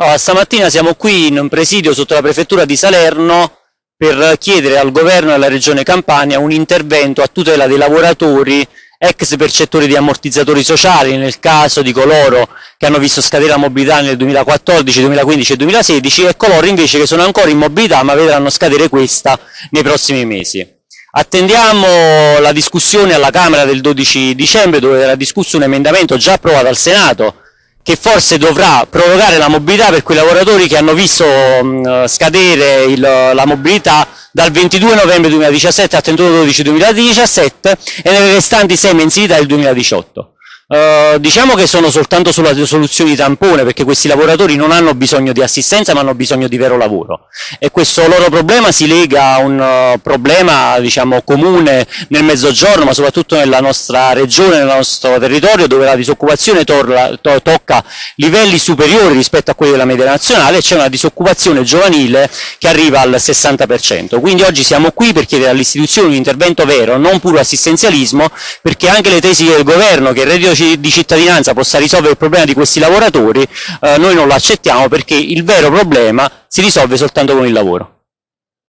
Allora, stamattina siamo qui in un presidio sotto la prefettura di Salerno per chiedere al governo e alla regione Campania un intervento a tutela dei lavoratori ex percettori di ammortizzatori sociali nel caso di coloro che hanno visto scadere la mobilità nel 2014, 2015 e 2016 e coloro invece che sono ancora in mobilità ma vedranno scadere questa nei prossimi mesi. Attendiamo la discussione alla Camera del 12 dicembre dove verrà discusso un emendamento già approvato al Senato che forse dovrà prorogare la mobilità per quei lavoratori che hanno visto mh, scadere il, la mobilità dal 22 novembre 2017 al 31 12 2017 e nelle restanti sei mensilità del 2018. Uh, diciamo che sono soltanto sulla soluzione di tampone perché questi lavoratori non hanno bisogno di assistenza ma hanno bisogno di vero lavoro e questo loro problema si lega a un uh, problema diciamo, comune nel mezzogiorno ma soprattutto nella nostra regione, nel nostro territorio dove la disoccupazione to tocca livelli superiori rispetto a quelli della media nazionale e c'è una disoccupazione giovanile che arriva al 60%. Quindi oggi siamo qui per chiedere alle istituzioni un intervento vero, non puro assistenzialismo perché anche le tesi del governo che il reddito di cittadinanza possa risolvere il problema di questi lavoratori, eh, noi non lo accettiamo perché il vero problema si risolve soltanto con il lavoro.